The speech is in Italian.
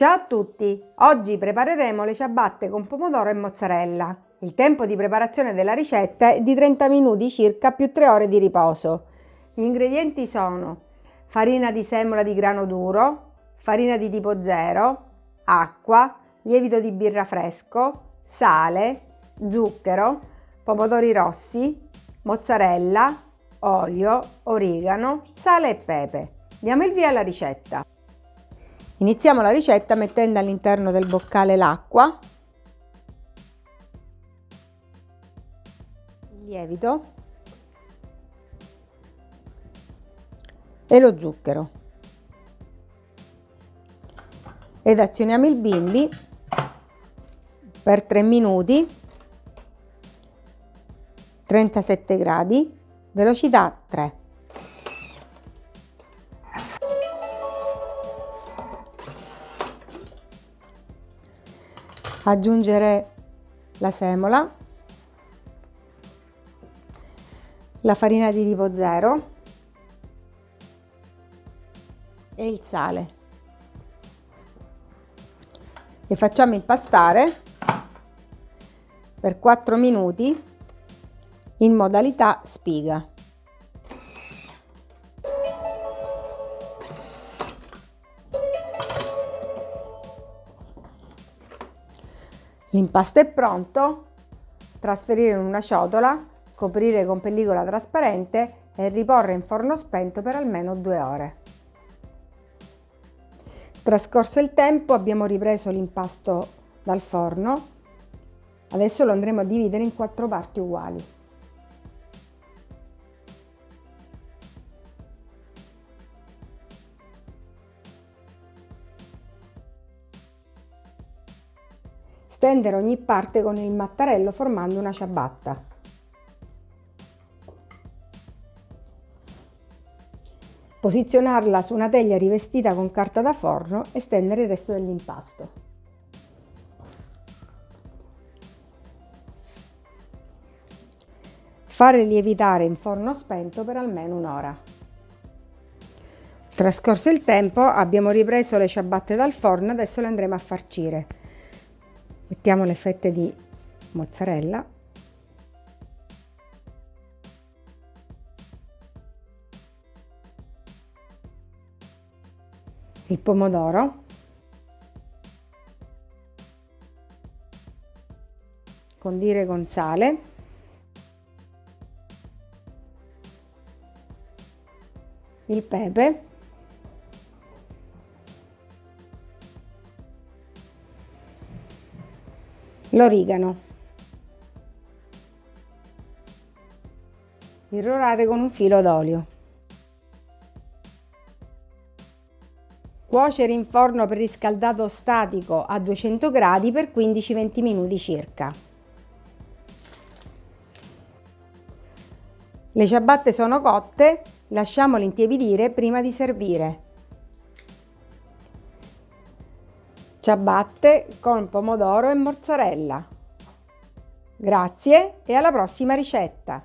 Ciao a tutti! Oggi prepareremo le ciabatte con pomodoro e mozzarella. Il tempo di preparazione della ricetta è di 30 minuti circa più 3 ore di riposo. Gli ingredienti sono farina di semola di grano duro, farina di tipo 0, acqua, lievito di birra fresco, sale, zucchero, pomodori rossi, mozzarella, olio, origano, sale e pepe. Diamo il via alla ricetta. Iniziamo la ricetta mettendo all'interno del boccale l'acqua, il lievito. E lo zucchero. Ed azioniamo il bimbi per 3 minuti 37 gradi velocità 3 aggiungere la semola, la farina di tipo 0 e il sale e facciamo impastare per 4 minuti in modalità spiga. L'impasto è pronto, trasferire in una ciotola, coprire con pellicola trasparente e riporre in forno spento per almeno due ore. Trascorso il tempo abbiamo ripreso l'impasto dal forno, adesso lo andremo a dividere in quattro parti uguali. Stendere ogni parte con il mattarello formando una ciabatta. Posizionarla su una teglia rivestita con carta da forno e stendere il resto dell'impasto. Fare lievitare in forno spento per almeno un'ora. Trascorso il tempo abbiamo ripreso le ciabatte dal forno, adesso le andremo a farcire mettiamo le fette di mozzarella. Il pomodoro. Condire con sale. Il pepe l'origano, irrorare con un filo d'olio. Cuocere in forno preriscaldato statico a 200 gradi per 15-20 minuti circa. Le ciabatte sono cotte, lasciamole intiepidire prima di servire. Ciabatte con pomodoro e mozzarella. Grazie e alla prossima ricetta!